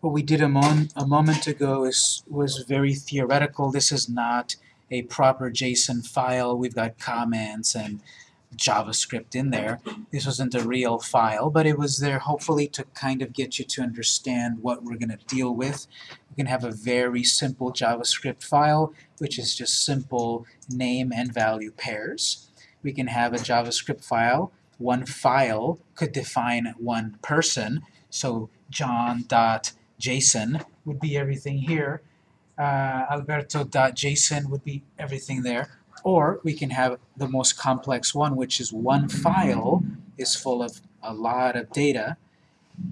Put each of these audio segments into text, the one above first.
what we did a, a moment ago is was very theoretical. This is not a proper JSON file. We've got comments and JavaScript in there. This wasn't a real file, but it was there hopefully to kind of get you to understand what we're going to deal with. We can have a very simple JavaScript file, which is just simple name and value pairs. We can have a JavaScript file. One file could define one person, so john.json would be everything here. Uh, Alberto.json would be everything there. Or we can have the most complex one, which is one file is full of a lot of data,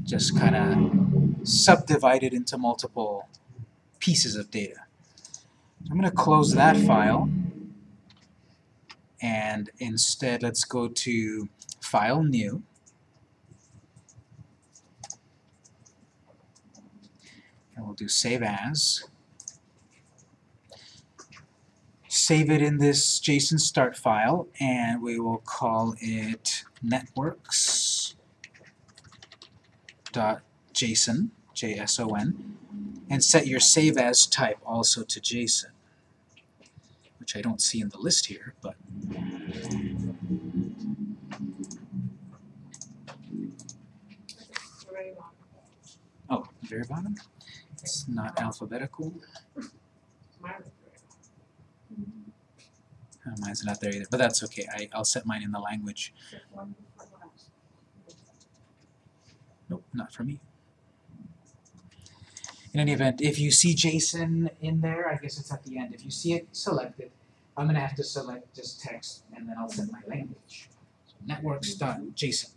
just kind of subdivided into multiple pieces of data. I'm going to close that file, and instead let's go to File, New, and we'll do Save As. save it in this JSON start file, and we will call it networks.json, J-S-O-N, and set your save as type also to JSON, which I don't see in the list here, but Oh, very bottom? It's not alphabetical. Oh, mine's not there either, but that's okay. I, I'll set mine in the language. Nope, not for me. In any event, if you see JSON in there, I guess it's at the end. If you see it selected, I'm going to have to select just text, and then I'll set my language. So networks.json.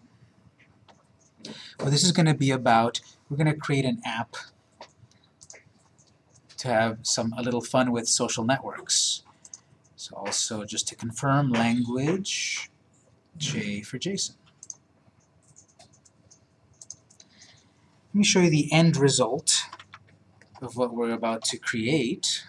Well, this is going to be about, we're going to create an app have some a little fun with social networks. So also, just to confirm, language, J for JSON. Let me show you the end result of what we're about to create.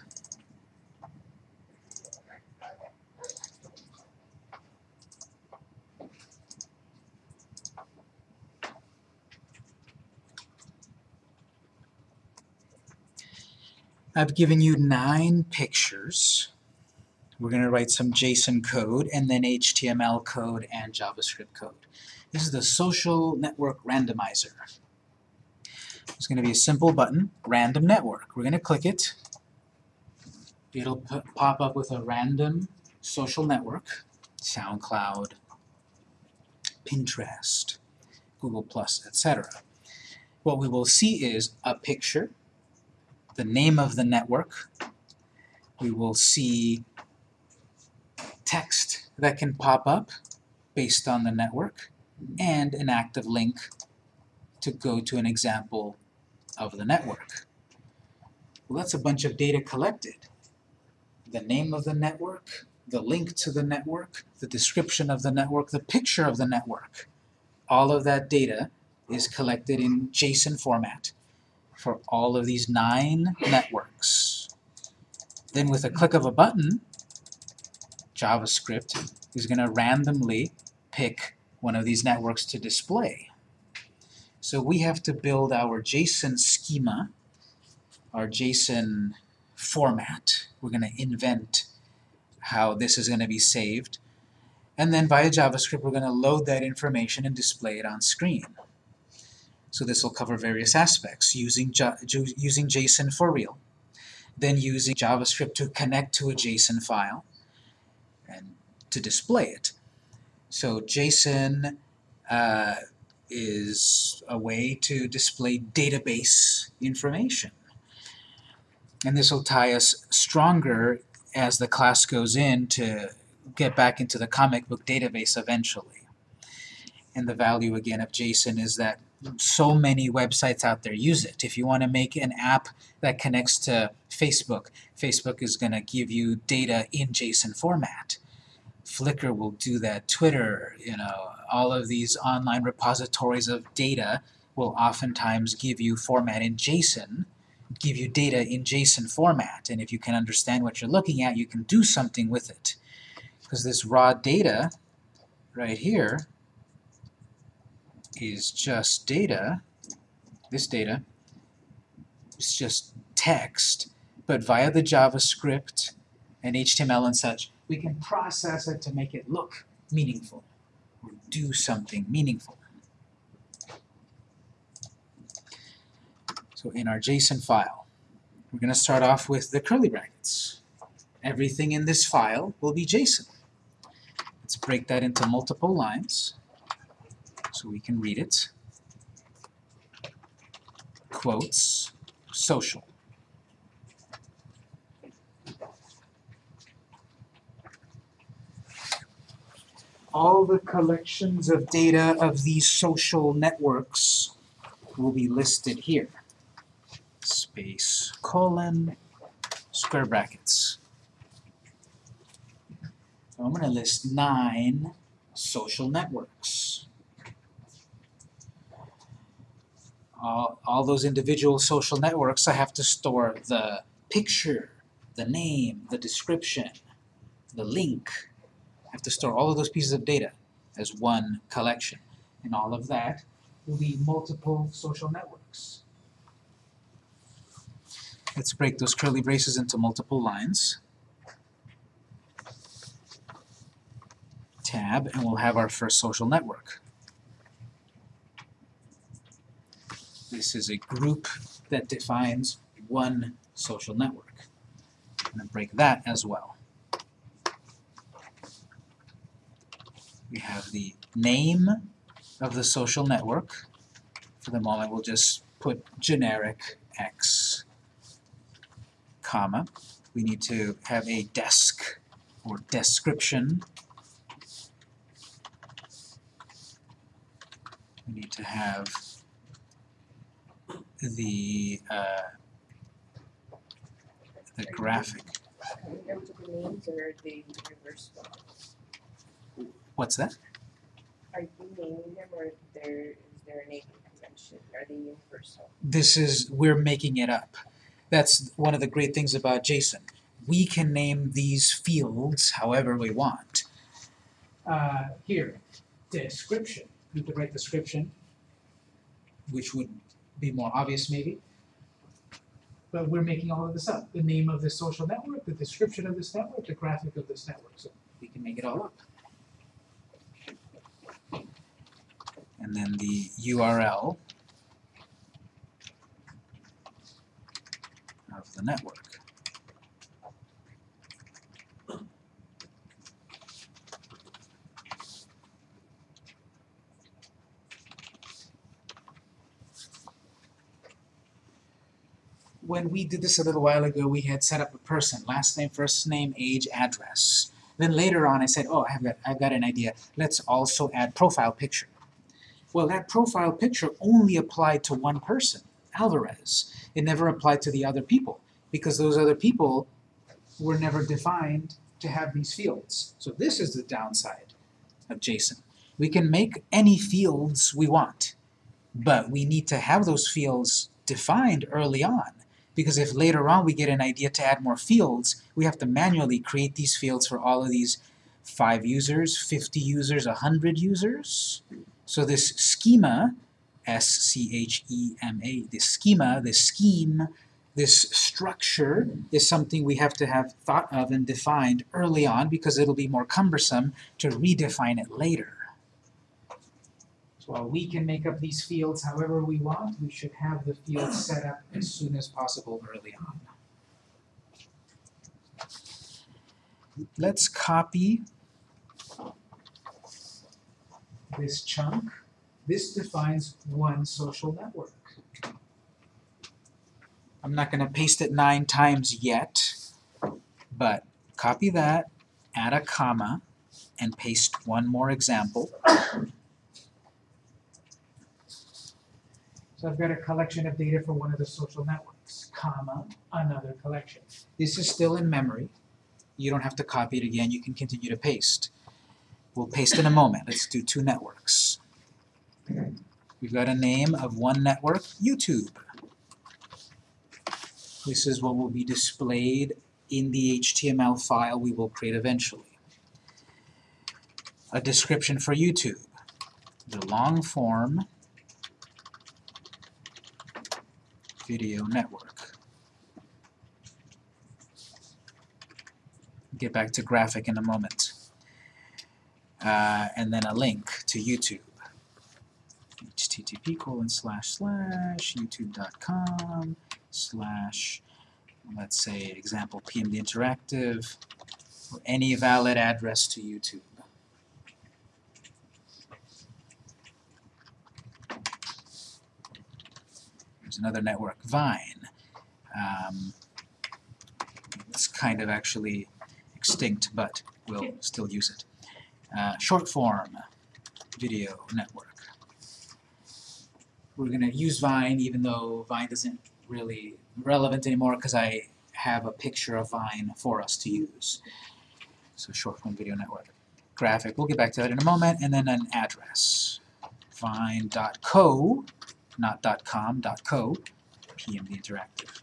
I've given you nine pictures. We're going to write some JSON code and then HTML code and JavaScript code. This is the social network randomizer. It's going to be a simple button, random network. We're going to click it. It'll pop up with a random social network, SoundCloud, Pinterest, Google+, etc. What we will see is a picture, the name of the network. We will see text that can pop up based on the network, and an active link to go to an example of the network. Well, that's a bunch of data collected. The name of the network, the link to the network, the description of the network, the picture of the network. All of that data is collected in JSON format for all of these nine networks. Then with a click of a button, JavaScript is going to randomly pick one of these networks to display. So we have to build our JSON schema, our JSON format. We're going to invent how this is going to be saved. And then via JavaScript, we're going to load that information and display it on screen. So this will cover various aspects, using, using JSON for real, then using JavaScript to connect to a JSON file, and to display it. So JSON uh, is a way to display database information. And this will tie us stronger as the class goes in to get back into the comic book database eventually. And the value again of JSON is that so many websites out there use it. If you want to make an app that connects to Facebook, Facebook is going to give you data in JSON format. Flickr will do that, Twitter, you know, all of these online repositories of data will oftentimes give you format in JSON, give you data in JSON format, and if you can understand what you're looking at, you can do something with it. Because this raw data right here is just data, this data, it's just text, but via the JavaScript and HTML and such, we can process it to make it look meaningful or do something meaningful. So in our JSON file, we're going to start off with the curly brackets. Everything in this file will be JSON. Let's break that into multiple lines so we can read it. Quotes, social. All the collections of data of these social networks will be listed here. Space, colon, square brackets. So I'm going to list nine social networks. All, all those individual social networks, I have to store the picture, the name, the description, the link. I have to store all of those pieces of data as one collection. And all of that will be multiple social networks. Let's break those curly braces into multiple lines. Tab, and we'll have our first social network. This is a group that defines one social network. I'm going to break that as well. We have the name of the social network. For the moment, we'll just put generic X, comma. We need to have a desc or description. We need to have the uh, the graphic. Are you able to the names or the reverse one? What's that? Are you naming them or there, is there a naming convention? Are they universal? This is we're making it up. That's one of the great things about JSON. We can name these fields however we want. Uh, here, description. You could write description, which would be more obvious maybe. But we're making all of this up. The name of this social network, the description of this network, the graphic of this network. So we can make it all up. And then the URL of the network. When we did this a little while ago, we had set up a person, last name, first name, age, address. Then later on I said, oh, I've got, I've got an idea. Let's also add profile picture. Well, that profile picture only applied to one person, Alvarez. It never applied to the other people, because those other people were never defined to have these fields. So this is the downside of JSON. We can make any fields we want, but we need to have those fields defined early on because if later on we get an idea to add more fields, we have to manually create these fields for all of these 5 users, 50 users, 100 users. So this schema, S-C-H-E-M-A, this schema, this scheme, this structure is something we have to have thought of and defined early on because it'll be more cumbersome to redefine it later. While we can make up these fields however we want, we should have the fields set up as soon as possible early on. Let's copy this chunk. This defines one social network. I'm not going to paste it nine times yet, but copy that, add a comma, and paste one more example. So I've got a collection of data for one of the social networks, comma, another collection. This is still in memory. You don't have to copy it again, you can continue to paste. We'll paste in a moment. Let's do two networks. We've got a name of one network, YouTube. This is what will be displayed in the HTML file we will create eventually. A description for YouTube. The long form video network. Get back to graphic in a moment. Uh, and then a link to YouTube. http colon slash slash youtube.com slash let's say example PMD Interactive or any valid address to YouTube. There's another network, Vine. Um, it's kind of actually extinct, but we'll still use it. Uh, short form video network. We're going to use Vine, even though Vine isn't really relevant anymore because I have a picture of Vine for us to use. So short form video network. Graphic, we'll get back to that in a moment, and then an address. Vine.co, not .com, .co, PMD Interactive.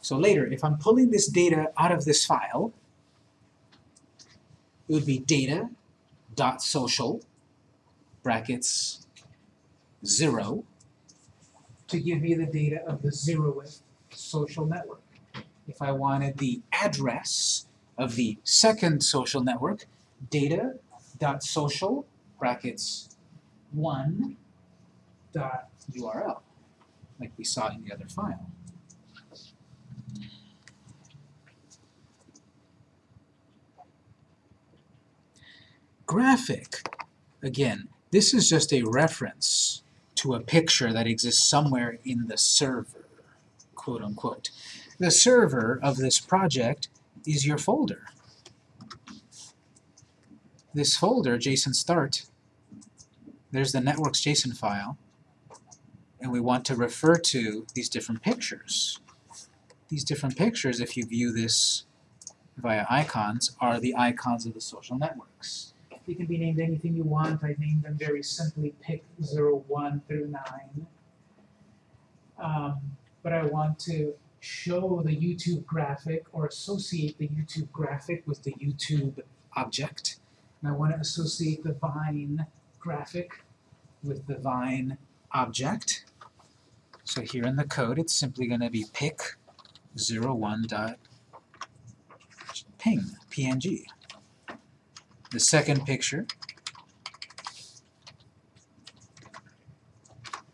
So later, if I'm pulling this data out of this file, it would be data.social brackets 0 to give me the data of the zeroth social network. If I wanted the address of the second social network, data.social brackets 1 dot URL, like we saw in the other file. Graphic, again, this is just a reference to a picture that exists somewhere in the server, quote unquote. The server of this project is your folder. This folder, JSON start, there's the network's JSON file, and we want to refer to these different pictures. These different pictures, if you view this via icons, are the icons of the social networks. They can be named anything you want. I named them very simply pick 0, 1 through 9. Um, but I want to show the YouTube graphic or associate the YouTube graphic with the YouTube object. And I want to associate the Vine graphic with the Vine object. So here in the code, it's simply going to be pic 01 dot ping, png. The second picture,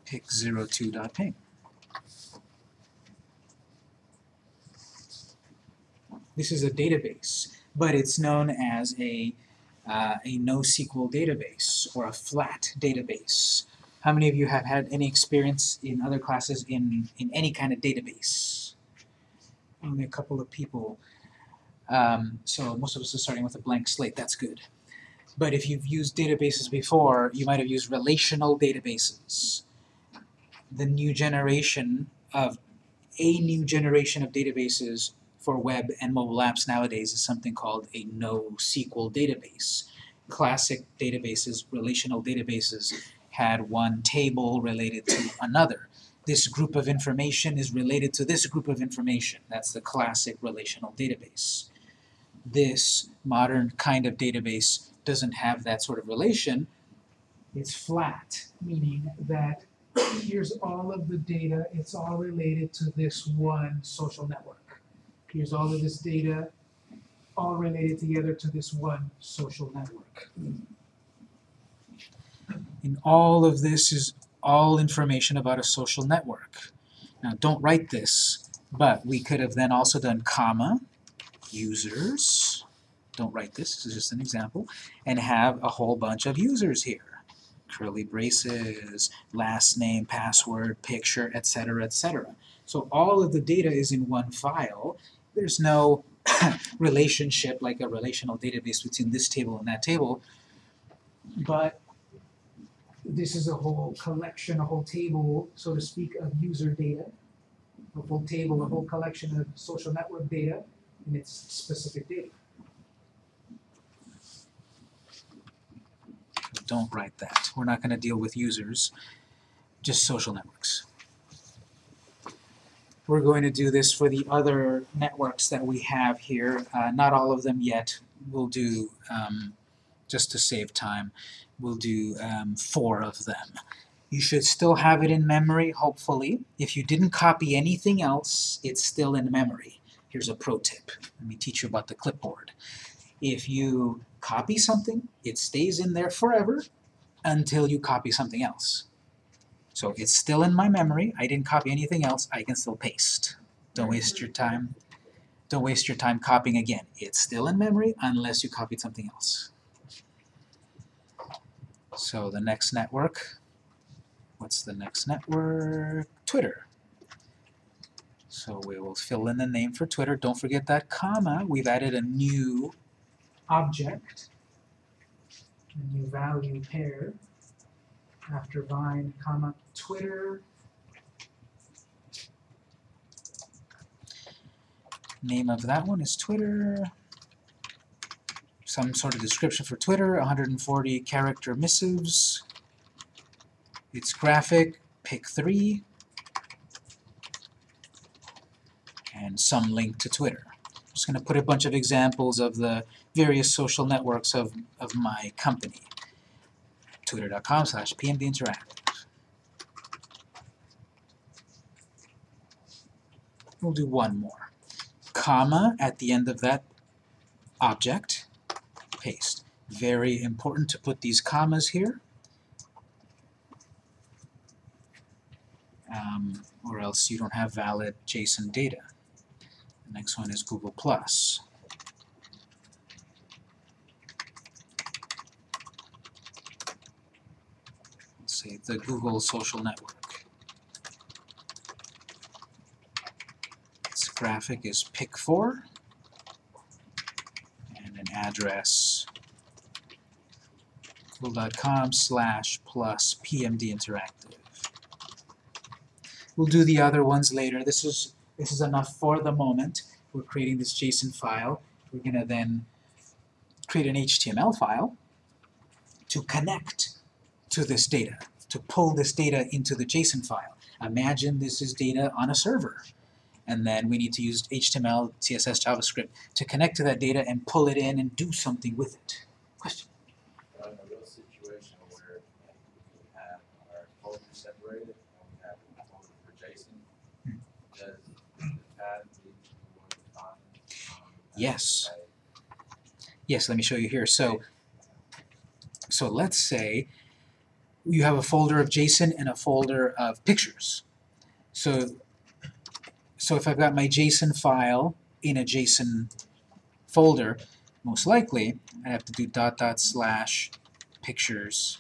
pic 02.ping. This is a database, but it's known as a, uh, a NoSQL database or a flat database. How many of you have had any experience in other classes in, in any kind of database? Only a couple of people. Um, so most of us are starting with a blank slate, that's good. But if you've used databases before, you might have used relational databases. The new generation of, a new generation of databases for web and mobile apps nowadays is something called a NoSQL database. Classic databases, relational databases, had one table related to another. This group of information is related to this group of information. That's the classic relational database. This modern kind of database doesn't have that sort of relation. It's flat, meaning that here's all of the data, it's all related to this one social network. Here's all of this data, all related together to this one social network. And all of this is all information about a social network. Now don't write this, but we could have then also done comma, users, don't write this, this is just an example, and have a whole bunch of users here. Curly braces, last name, password, picture, etc., etc. So all of the data is in one file. There's no relationship like a relational database between this table and that table, but this is a whole collection, a whole table, so to speak, of user data, a whole table, a whole collection of social network data, and its specific data. Don't write that. We're not going to deal with users, just social networks. We're going to do this for the other networks that we have here. Uh, not all of them yet. We'll do um, just to save time, we'll do um, four of them. You should still have it in memory, hopefully. If you didn't copy anything else, it's still in memory. Here's a pro tip. Let me teach you about the clipboard. If you copy something, it stays in there forever until you copy something else. So it's still in my memory. I didn't copy anything else. I can still paste. Don't mm-hmm. waste your time. Don't waste your time copying again. It's still in memory unless you copied something else. So the next network, what's the next network? Twitter. So we will fill in the name for Twitter. Don't forget that comma. We've added a new object, a new value pair after Vine, comma, Twitter. Name of that one is Twitter. Some sort of description for Twitter, 140 character missives. It's graphic, pic three. And some link to Twitter. I'm just going to put a bunch of examples of the various social networks of, of my company. Twitter.com slash pmdinteractive. We'll do one more. Comma at the end of that object. Paste. Very important to put these commas here. Um, or else you don't have valid JSON data. The next one is Google+. Plus. Say the Google social network. Its graphic is pic4 and an address google.com slash plus pmd interactive. We'll do the other ones later. This is this is enough for the moment. We're creating this JSON file. We're going to then create an HTML file to connect to this data, to pull this data into the JSON file. Imagine this is data on a server. And then we need to use HTML, CSS, JavaScript to connect to that data and pull it in and do something with it. Question? A real situation where like, we have our folder separated and we have a folder for JSON, Hmm. does the path lead to one file? Um, Yes. Yes, let me show you here. So, so let's say you have a folder of JSON and a folder of pictures. So, so if I've got my JSON file in a JSON folder, most likely I have to do dot dot slash pictures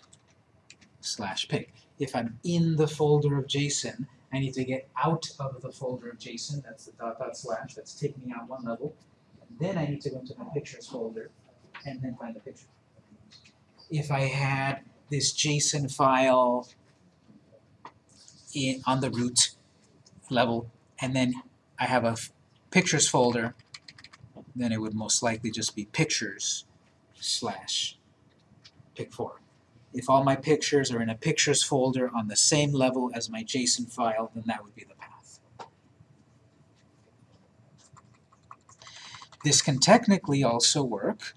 slash pic. If I'm in the folder of JSON, I need to get out of the folder of JSON. That's the dot dot slash. That's taking me out one level. and Then I need to go into my pictures folder and then find the picture. If I had this JSON file in, on the root level, and then I have a pictures folder, then it would most likely just be pictures slash pic4. If all my pictures are in a pictures folder on the same level as my JSON file, then that would be the path. This can technically also work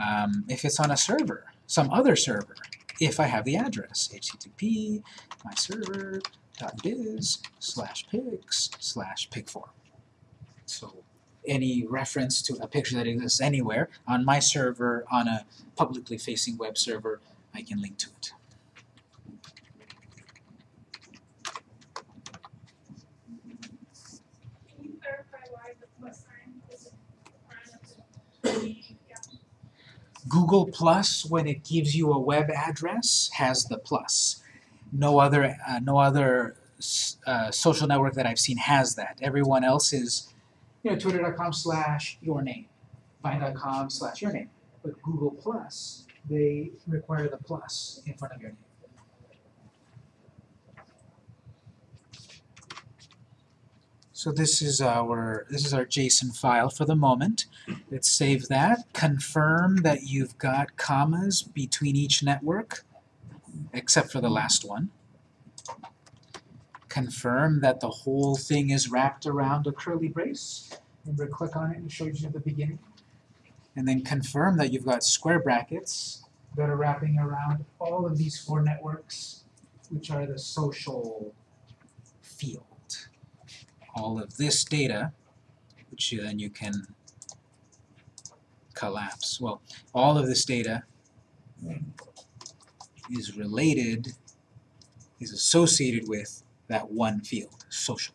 um, if it's on a server, some other server, if I have the address, http myserver.biz slash pics slash pic4. So any reference to a picture that exists anywhere on my server, on a publicly facing web server, I can link to it. Google Plus, when it gives you a web address, has the plus. No other, uh, no other uh, social network that I've seen has that. Everyone else is, you know, twitter.com slash your name, vine.com slash your name. But Google Plus, they require the plus in front of your name. So this is our this is our JSON file for the moment. Let's save that. Confirm that you've got commas between each network, except for the last one. Confirm that the whole thing is wrapped around a curly brace. Remember, click on it and it shows you the beginning. and then confirm that you've got square brackets that are wrapping around all of these four networks, which are the social field. All of this data, which you, then you can collapse. Well, all of this data is related, is associated with that one field, social.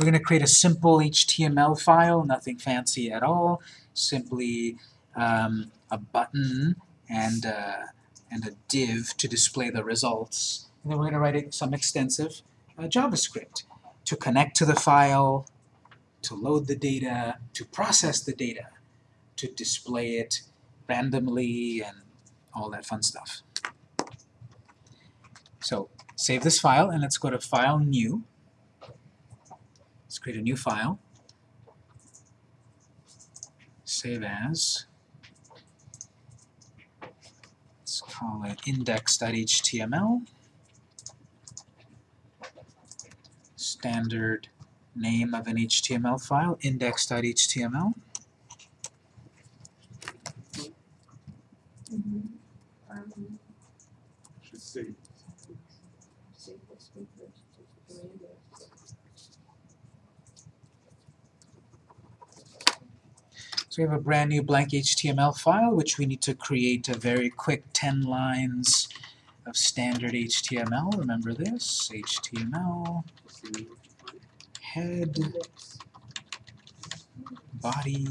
We're going to create a simple HTML file, nothing fancy at all, simply um, a button and, uh, and a div to display the results. And then we're going to write some extensive uh, JavaScript to connect to the file, to load the data, to process the data, to display it randomly and all that fun stuff. So save this file and let's go to File New. Let's create a new file. Save as. Let's call it index.html. Standard name of an HTML file, index.html. So we have a brand new blank HTML file, which we need to create a very quick 10 lines of standard HTML. Remember this? HTML, head, body,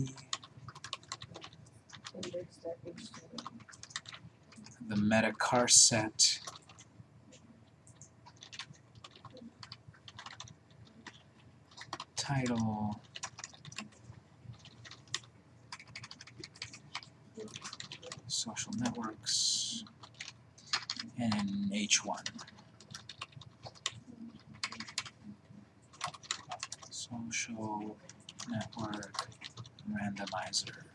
the meta charset, title, social networks, and H1. Social network randomizer.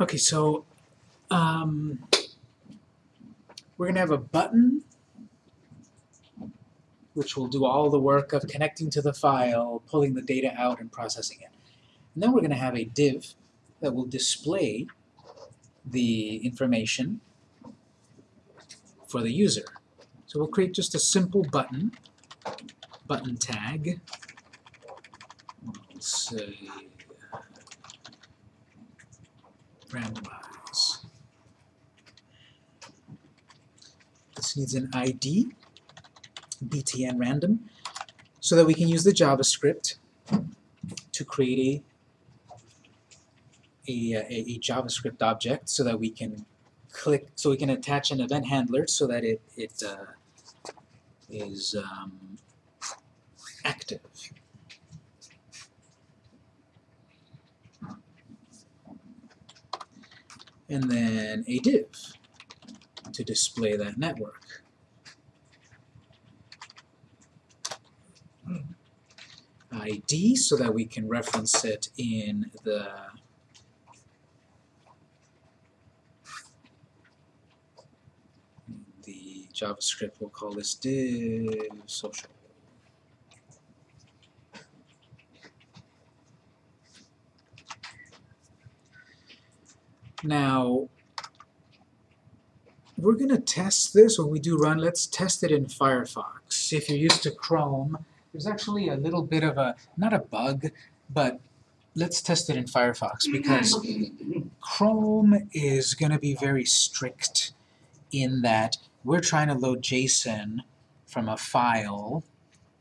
Okay, so um, we're going to have a button which will do all the work of connecting to the file, pulling the data out, and processing it. And then we're going to have a div that will display the information for the user. So we'll create just a simple button, button tag. We'll say randomize. This needs an ID, btn random, so that we can use the JavaScript to create a, a, a, a JavaScript object so that we can click, so we can attach an event handler so that it, it uh, is um, active. And then a div. to display that network. ID so that we can reference it in the JavaScript, we'll call this div social. Now, we're going to test this when we do run. Let's test it in Firefox. If you're used to Chrome, there's actually a little bit of a, not a bug, but let's test it in Firefox because Chrome is going to be very strict in that we're trying to load JSON from a file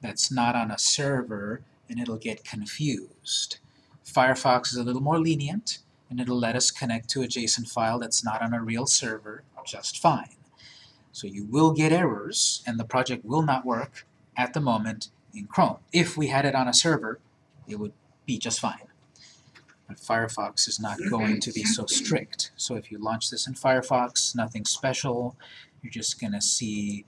that's not on a server and it'll get confused. Firefox is a little more lenient and it'll let us connect to a JSON file that's not on a real server just fine. So you will get errors and the project will not work at the moment in Chrome. If we had it on a server, it would be just fine. But Firefox is not going to be so strict. So if you launch this in Firefox, nothing special. You're just going to see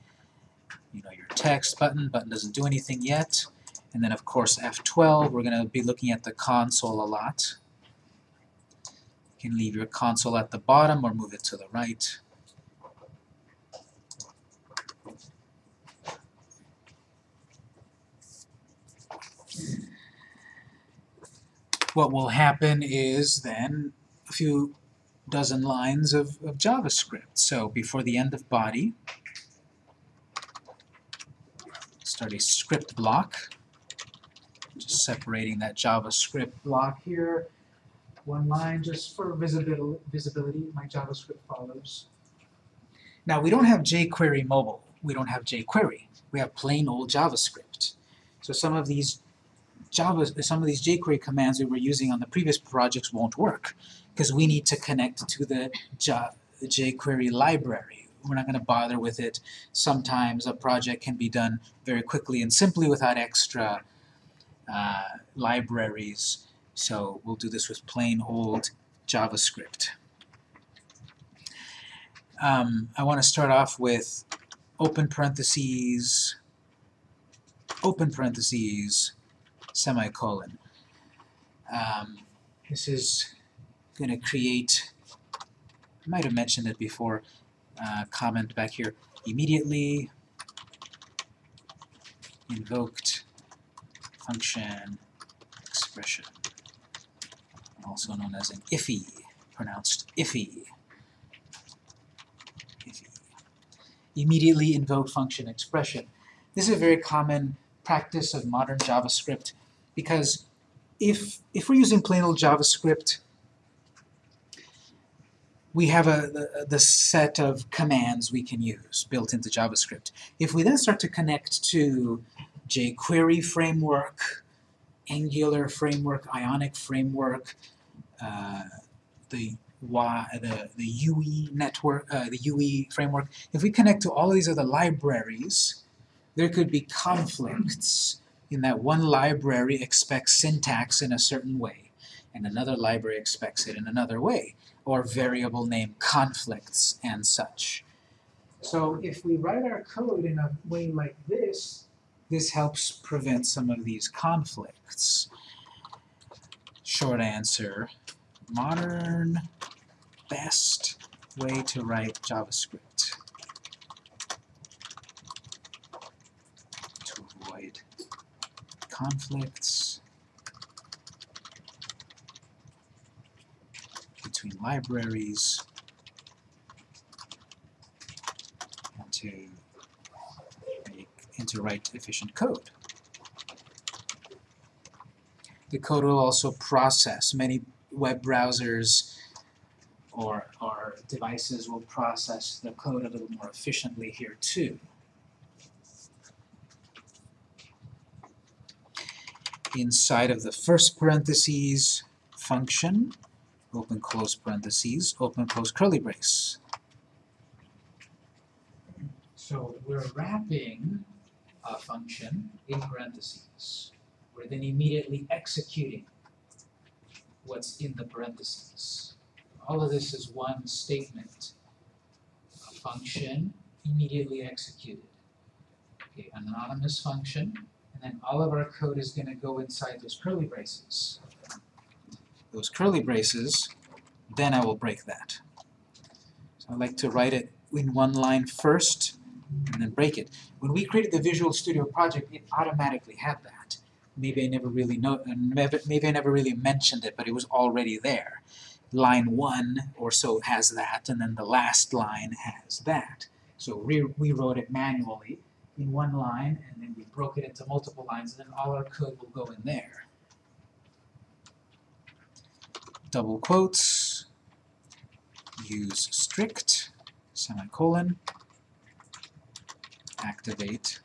you know, your text button. Button doesn't do anything yet. And then of course F12, we're going to be looking at the console a lot. You can leave your console at the bottom or move it to the right. What will happen is then a few dozen lines of, of JavaScript. So before the end of body, start a script block, just separating that JavaScript block here one line just for visibil visibility, my JavaScript follows. Now we don't have jQuery mobile, we don't have jQuery, we have plain old JavaScript. So some of these Java, some of these jQuery commands we were using on the previous projects won't work because we need to connect to the jQuery library. We're not going to bother with it. Sometimes a project can be done very quickly and simply without extra uh, libraries so we'll do this with plain old JavaScript. Um, I want to start off with open parentheses, open parentheses, semicolon. Um, this is going to create, I might have mentioned it before, uh, comment back here, immediately invoked function expression also known as an IFI, pronounced IFI. IFI. Immediately invoke function expression. This is a very common practice of modern JavaScript because if, if we're using plain old JavaScript, we have a, the, the set of commands we can use built into JavaScript. If we then start to connect to jQuery framework, Angular framework, Ionic framework, the Y, the, the Vue network, uh, the Vue framework, if we connect to all these other libraries, there could be conflicts in that one library expects syntax in a certain way, and another library expects it in another way, or variable name conflicts and such. So if we write our code in a way like this, this helps prevent some of these conflicts. Short answer, modern best way to write JavaScript to avoid conflicts between libraries and to make and to write efficient code. The code will also process. Many web browsers or, or devices will process the code a little more efficiently here too. Inside of the first parentheses function, open close parentheses, open close curly brace. So we're wrapping a function in parentheses. We're then immediately executing what's in the parentheses. All of this is one statement, a function immediately executed. Okay, anonymous function, and then all of our code is gonna go inside those curly braces. Those curly braces, then I will break that. So I like to write it in one line first, and then break it. When we created the Visual Studio project, it automatically had that. Maybe I never really know, maybe I never really mentioned it, but it was already there. Line one or so has that, and then the last line has that. So we, we wrote it manually in one line, and then we broke it into multiple lines, and then all our code will go in there. Double quotes, use strict, semicolon, activate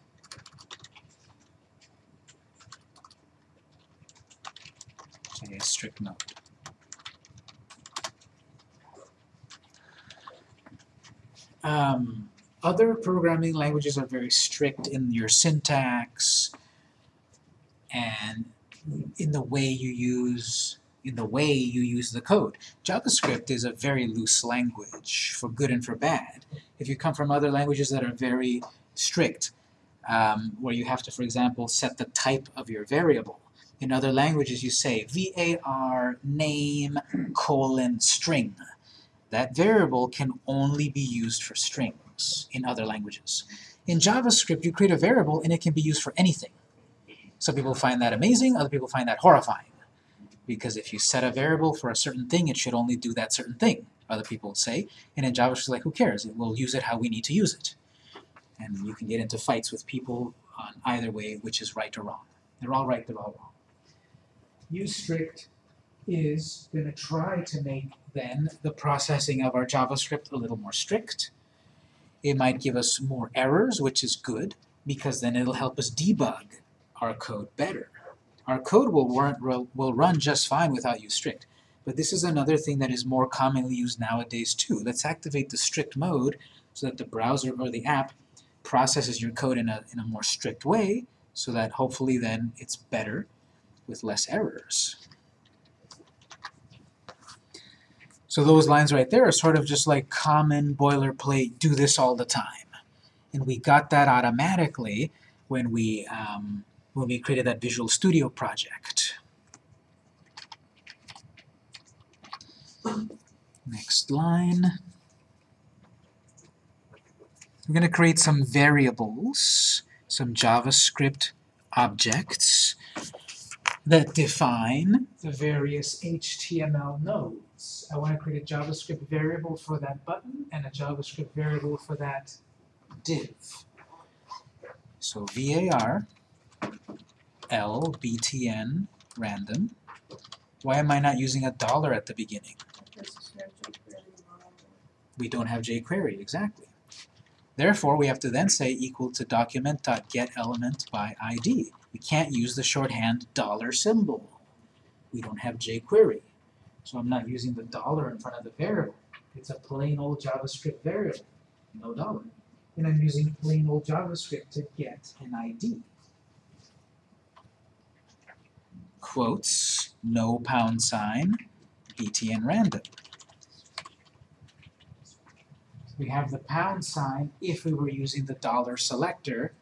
a strict mode. Um, other programming languages are very strict in your syntax and in the way you use in the way you use the code. JavaScript is a very loose language, for good and for bad. If you come from other languages that are very strict, um, where you have to, for example, set the type of your variable. In other languages you say var name colon string. That variable can only be used for strings in other languages. In JavaScript you create a variable and it can be used for anything. Some people find that amazing, other people find that horrifying. Because if you set a variable for a certain thing, it should only do that certain thing, other people say. And in JavaScript, like, who cares? It will use it how we need to use it. And you can get into fights with people on either way, which is right or wrong. They're all right, they're all wrong. Use strict is going to try to make, then, the processing of our JavaScript a little more strict. It might give us more errors, which is good, because then it'll help us debug our code better. Our code will run, will run just fine without use strict. But this is another thing that is more commonly used nowadays too. Let's activate the strict mode so that the browser or the app processes your code in a, in a more strict way so that hopefully then it's better with less errors. So those lines right there are sort of just like common boilerplate, do this all the time. And we got that automatically when we um, when we created that Visual Studio project. Next line. We're going to create some variables, some JavaScript objects that define the various HTML nodes. I want to create a JavaScript variable for that button and a JavaScript variable for that div. So var L btn random. Why am I not using a dollar at the beginning? We don't have jQuery, exactly. Therefore, we have to then say equal to document.getElement by ID. We can't use the shorthand dollar symbol. We don't have jQuery. So I'm not using the dollar in front of the variable. It's a plain old JavaScript variable, no dollar. And I'm using plain old JavaScript to get an ID. Quotes, no pound sign, btn random. We have the pound sign if we were using the dollar selector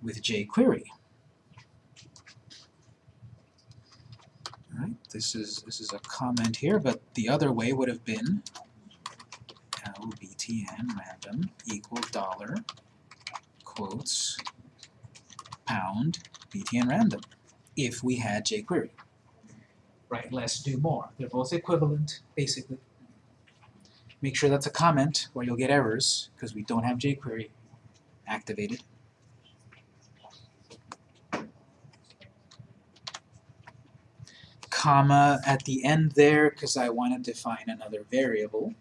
with jQuery. Alright, this is this is a comment here, but the other way would have been lbtn random equal dollar quotes pound btn random if we had jQuery. Right, let's do more. They're both equivalent, basically. Make sure that's a comment, or you'll get errors, because we don't have jQuery activated. Comma at the end there, because I want to define another variable.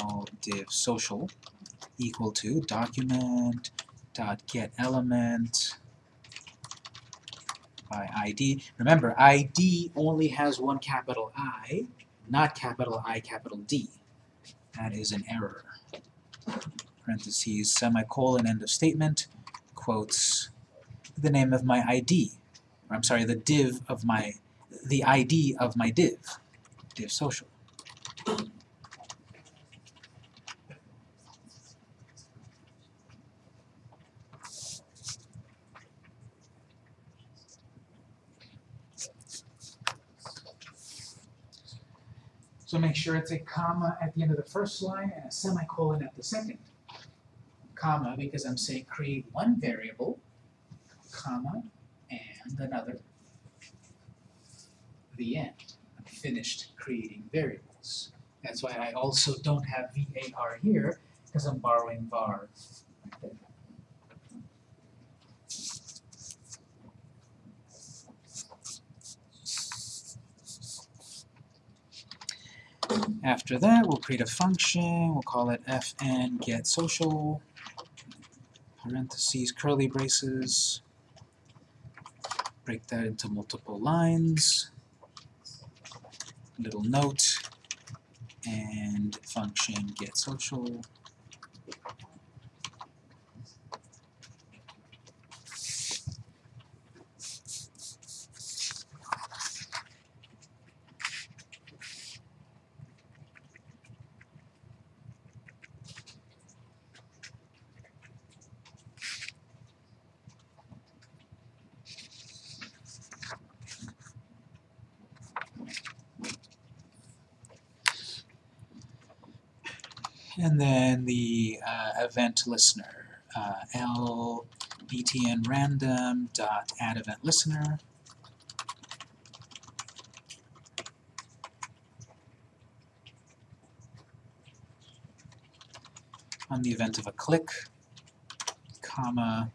L div social equal to document dot get element by ID. Remember, ID only has one capital I, not capital I, capital D. That is an error. Parentheses, semicolon, end of statement, quotes, the name of my ID. Or I'm sorry, the div of my, the ID of my div. div social. So make sure it's a comma at the end of the first line and a semicolon at the second. Comma, because I'm saying create one variable, comma, and another. The end. I'm finished creating variables. That's why I also don't have var here, because I'm borrowing var right. After that, we'll create a function, we'll call it fn get social, parentheses, curly braces, break that into multiple lines, little note, and function get social. And then the uh, event listener, uh, l btn random dot add event listener. On the event of a click, comma,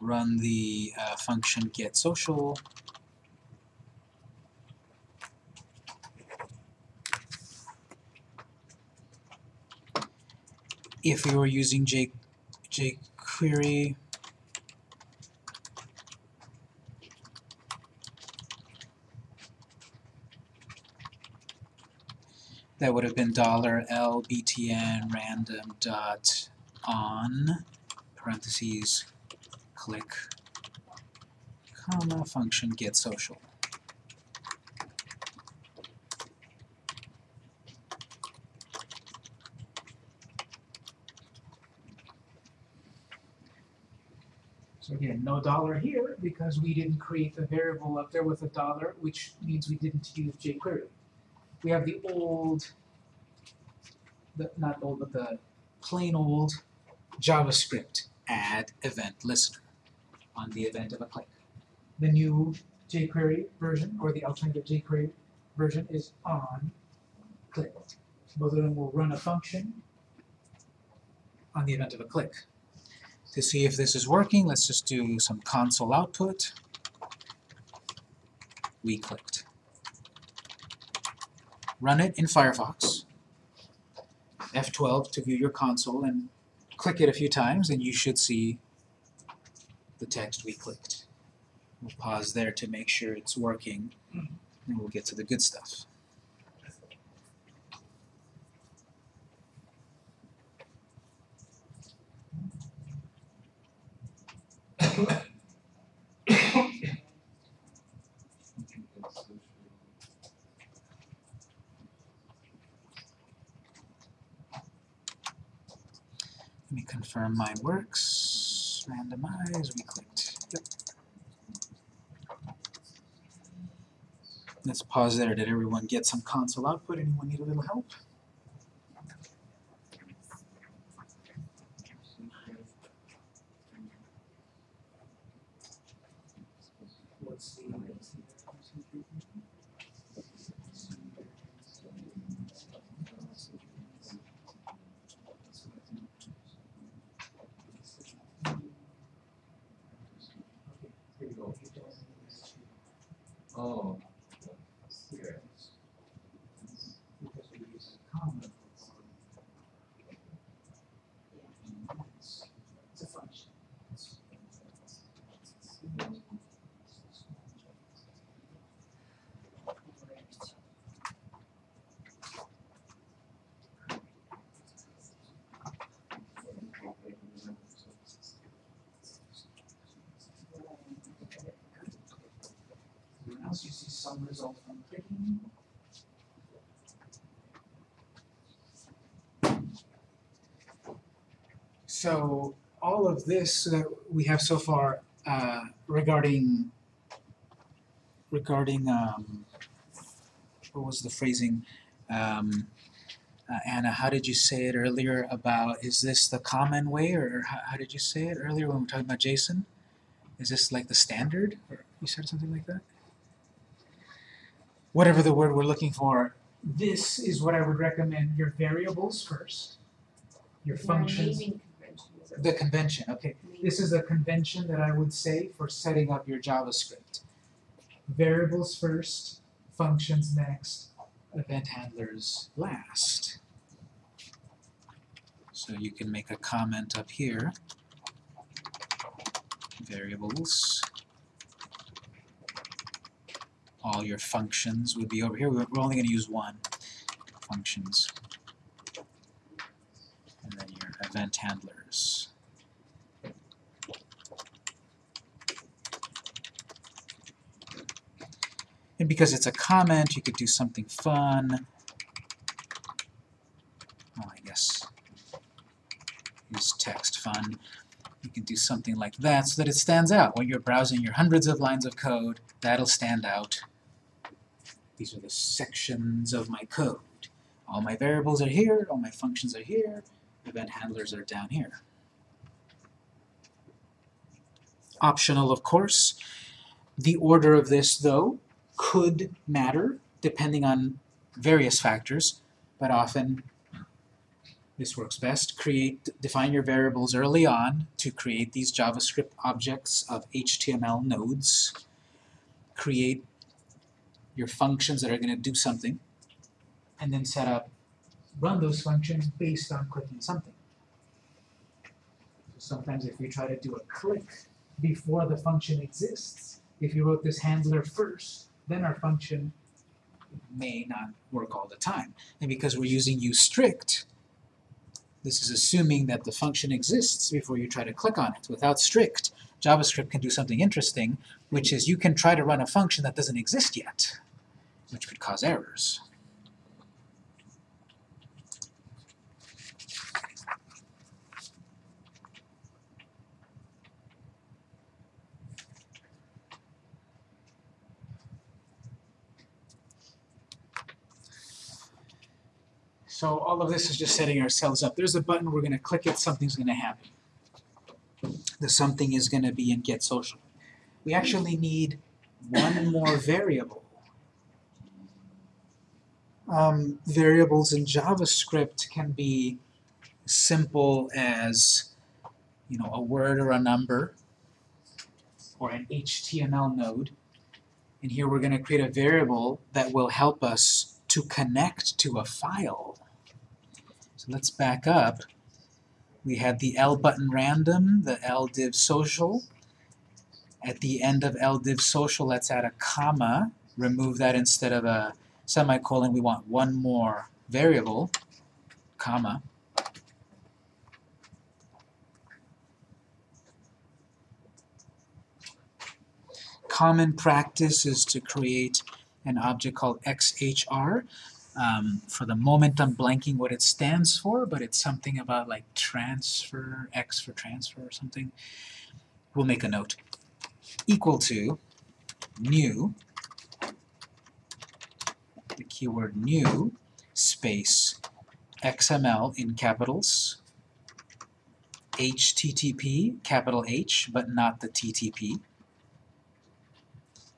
run the uh, function get social. If we were using jQuery, that would have been dollar $l btn random dot on parentheses click comma function get social. So again, no dollar here because we didn't create the variable up there with a dollar, which means we didn't use jQuery. We have the old, the, not old, but the plain old JavaScript add event listener on the event of a click. The new jQuery version or the alternative jQuery version is on click. Both of them will run a function on the event of a click. To see if this is working, let's just do some console output. We clicked. Run it in Firefox. F12 to view your console and click it a few times and you should see the text we clicked. We'll pause there to make sure it's working and we'll get to the good stuff. Let me confirm mine works. Randomize, we clicked. Yep. Let's pause there. Did everyone get some console output? Anyone need a little help? So all of this that we have so far uh, regarding regarding um, what was the phrasing? Um, uh, Anna, how did you say it earlier about, is this the common way, or, how, how, did you say it earlier when we were talking about JSON? Is this like the standard? Or you said something like that? Whatever the word we're looking for, this is what I would recommend your variables first, your functions. Naming The convention, okay. This is a convention that I would say for setting up your JavaScript. Variables first, functions next, event handlers last. So you can make a comment up here. Variables. All your functions would be over here. We're only going to use one. Functions. And then your event handlers. And because it's a comment, you could do something fun. Oh, I guess use text fun. You can do something like that so that it stands out. When you're browsing your hundreds of lines of code, that'll stand out. These are the sections of my code. All my variables are here, all my functions are here, event handlers are down here. Optional, of course. The order of this, though, could matter depending on various factors, but often this works best. Create, define your variables early on to create these JavaScript objects of HTML nodes. Create your functions that are going to do something, and then set up, run those functions based on clicking something. So sometimes if you try to do a click before the function exists, if you wrote this handler first, then our function may not work all the time. And because we're using useStrict, this is assuming that the function exists before you try to click on it. Without strict, JavaScript can do something interesting, which is you can try to run a function that doesn't exist yet, which could cause errors. So all of this is just setting ourselves up. There's a button, we're going to click it, something's going to happen. The something is going to be in get social. We actually need one more variable. Um, variables in JavaScript can be simple as you know, a word or a number, or an HTML node. And here we're going to create a variable that will help us to connect to a file. So let's back up. We had the L button random, the L div social. At the end of L div social, let's add a comma. Remove that instead of a semicolon. We want one more variable, comma. Common practice is to create an object called XHR. Um, for the moment I'm blanking what it stands for, but it's something about like transfer, X for transfer or something. We'll make a note. Equal to new, the keyword new, space, XML in capitals, HTTP, capital H, but not the TTP,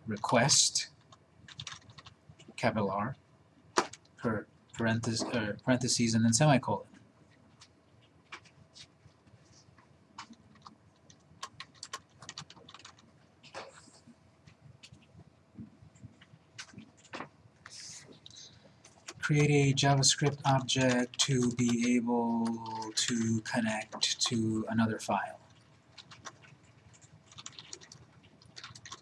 request, capital R, per parentheses, er, parentheses and then semicolon. Create a JavaScript object to be able to connect to another file.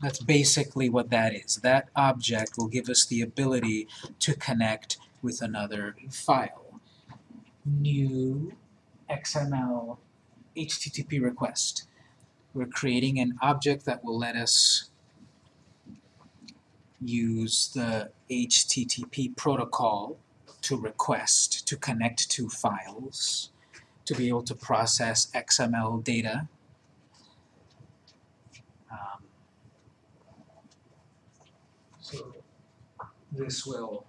That's basically what that is. That object will give us the ability to connect with another file. New XML HTTP request. We're creating an object that will let us use the HTTP protocol to request, to connect to files. to be able to process XML data. Um, so this will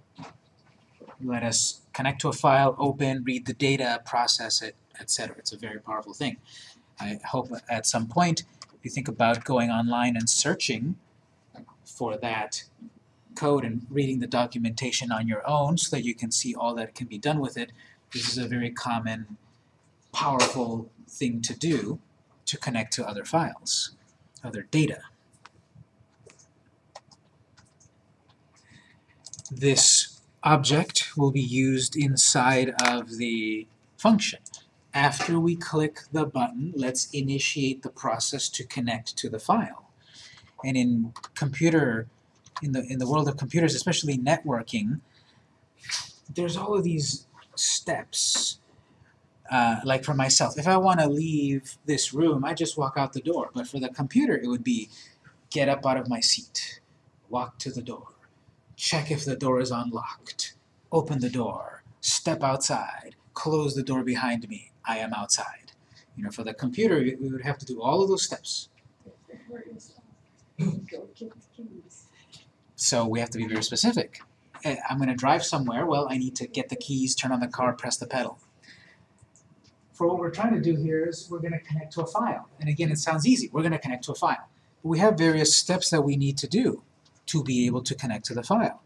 let us connect to a file, open, read the data, process it, etc. It's a very powerful thing. I hope at some point if you think about going online and searching for that code and reading the documentation on your own so that you can see all that can be done with it. This is a very common, powerful thing to do to connect to other files, other data. This object will be used inside of the function. After we click the button, let's initiate the process to connect to the file. And in computer, in the, in the world of computers, especially networking, there's all of these steps. Uh, like for myself, if I want to leave this room, I just walk out the door. But for the computer, it would be get up out of my seat, walk to the door, check if the door is unlocked, open the door, step outside, close the door behind me, I am outside. You know, for the computer, we we would have to do all of those steps. So we have to be very specific. Eh, I'm going to drive somewhere, well, I need to get the keys, turn on the car, press the pedal. For what we're trying to do here is we're going to connect to a file. And again, it sounds easy. We're going to connect to a file. But we have various steps that we need to do to be able to connect to the file.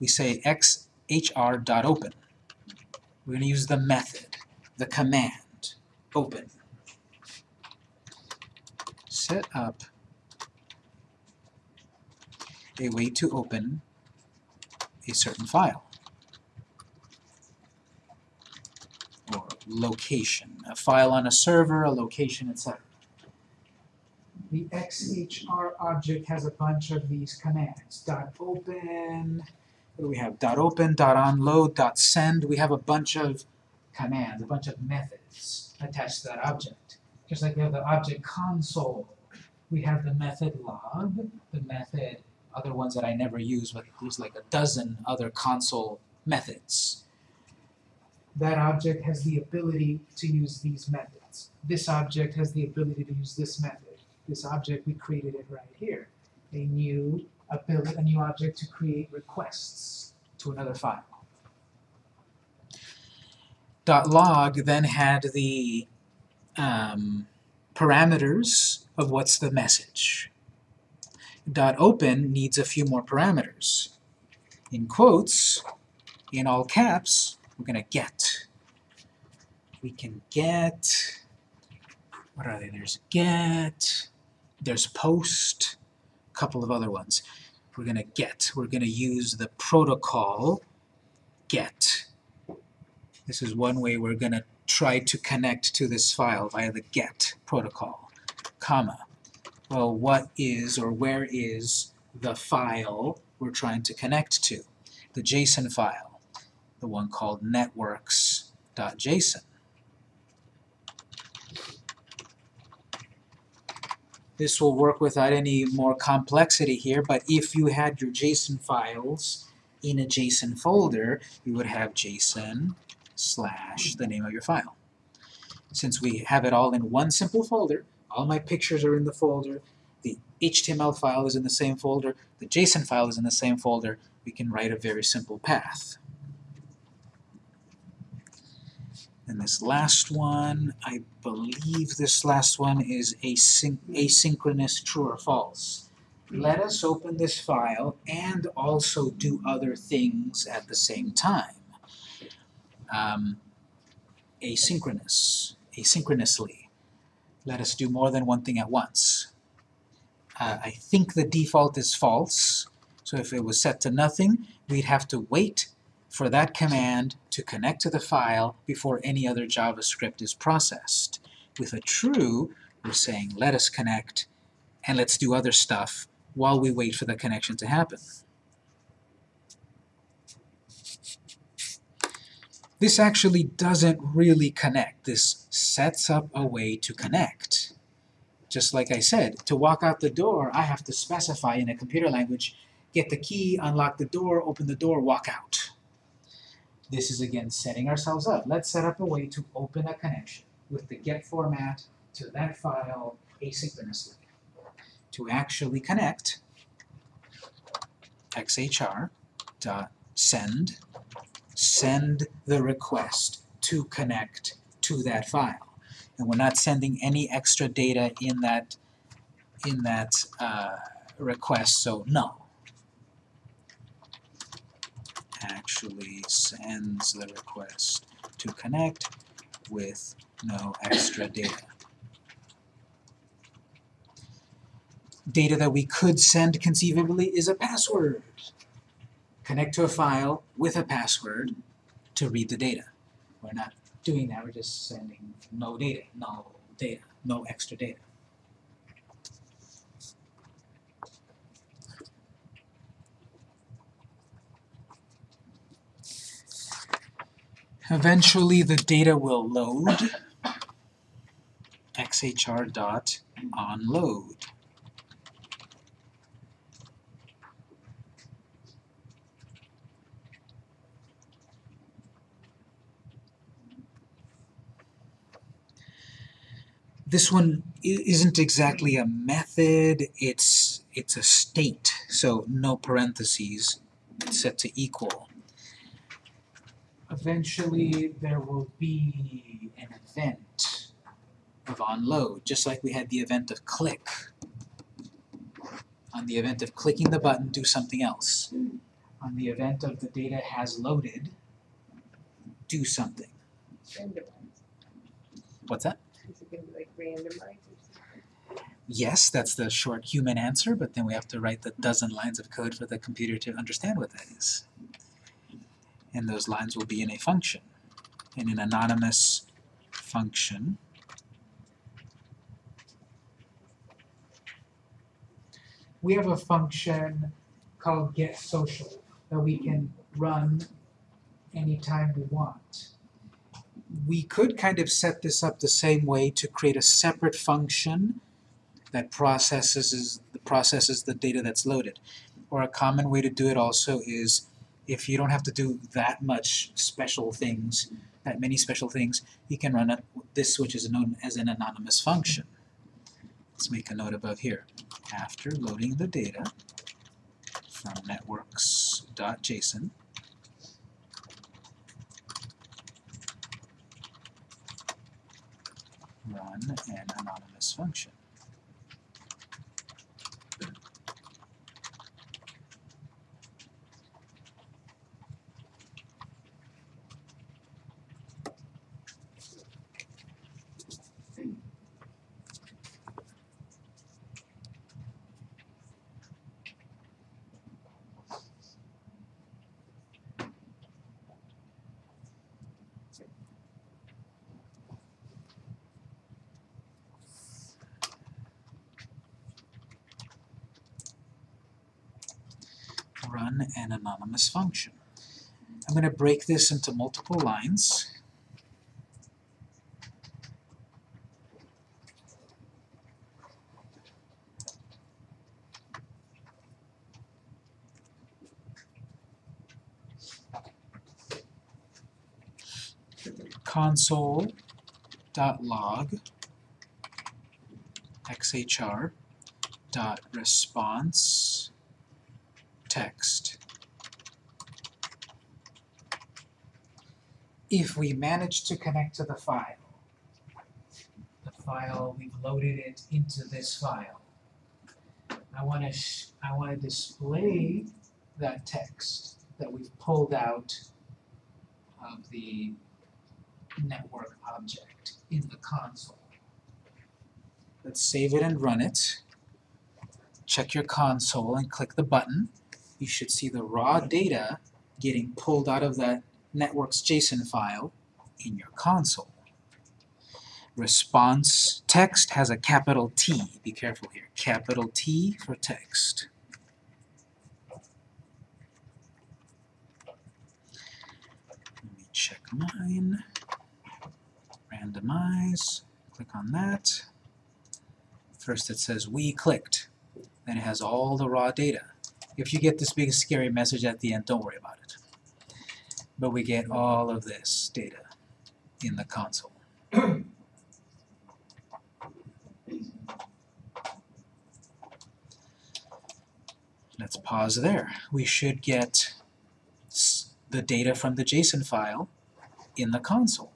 We say xhr.open. We're going to use the method, the command, open. Set up a way to open a certain file or location, a file on a server, a location, etc. The XHR object has a bunch of these commands. Dot .open, what do we have? Dot .open, dot .onload, dot .send. We have a bunch of commands, a bunch of methods attached to that object. Just like we have the object console, we have the method log, the method other ones that I never use, but there's like a dozen other console methods. That object has the ability to use these methods. This object has the ability to use this method. This object, we created it right here. A new ability, a new object to create requests to another file. Dot .log then had the um, parameters of what's the message dot open needs a few more parameters. In quotes, in all caps, we're going to get. We can get, what are they? There's get, there's post, a couple of other ones. We're going to get. We're going to use the protocol get. This is one way we're going to try to connect to this file via the get protocol, comma well, what is or where is the file we're trying to connect to? The JSON file, the one called networks.json. This will work without any more complexity here, but if you had your JSON files in a JSON folder, you would have JSON slash the name of your file. Since we have it all in one simple folder, all my pictures are in the folder, the HTML file is in the same folder, the JSON file is in the same folder, we can write a very simple path. And this last one, I believe this last one is asynch asynchronous true or false. Let us open this file and also do other things at the same time. Um, asynchronous, asynchronously. Let us do more than one thing at once. Uh, I think the default is false, so if it was set to nothing, we'd have to wait for that command to connect to the file before any other JavaScript is processed. With a true, we're saying let us connect and let's do other stuff while we wait for the connection to happen. This actually doesn't really connect. This sets up a way to connect. Just like I said, to walk out the door, I have to specify in a computer language, get the key, unlock the door, open the door, walk out. This is again setting ourselves up. Let's set up a way to open a connection with the get format to that file asynchronously. To actually connect, xhr dot send, the request to connect to that file. And we're not sending any extra data in that in that uh, request, so no. Actually sends the request to connect with no extra data. Data that we could send conceivably is a password. Connect to a file with a password to read the data. We're not doing that, we're just sending no data, no data, no extra data. Eventually the data will load xhr dot. This one isn't exactly a method, it's it's a state, so no parentheses, it's set to equal. Eventually there will be an event of onload, just like we had the event of click. On the event of clicking the button, do something else. On the event of the data has loaded, do something. What's that? Is it gonna be like randomized or something? Yes, that's the short human answer, but then we have to write the dozen lines of code for the computer to understand what that is. And those lines will be in a function, in an anonymous function. We have a function called getSocial that we can run anytime we want. We could kind of set this up the same way to create a separate function that processes the processes the data that's loaded. Or a common way to do it also is if you don't have to do that much special things, that many special things, you can run it, this which is known as an anonymous function. Let's make a note above here. After loading the data from networks.json, run an anonymous function. run an anonymous function. I'm going to break this into multiple lines. console.log xhr response text. If we manage to connect to the file, the file, we've loaded it into this file. I want to I want to display that text that we've pulled out of the network object in the console. Let's save it and run it check your console and click the button, you should see the raw data getting pulled out of that network's JSON file in your console. Response text has a capital T. Be careful here. Capital T for text. Let me check mine. Randomize. Click on that. First it says we clicked then it has all the raw data. If you get this big scary message at the end, don't worry about it. But we get all of this data in the console. Let's pause there. We should get the data from the JSON file in the console.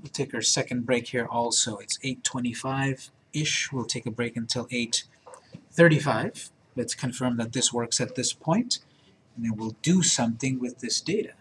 We'll take our second break here also. It's 8.25-ish. We'll take a break until 8.35. Let's confirm that this works at this point, and then we'll do something with this data.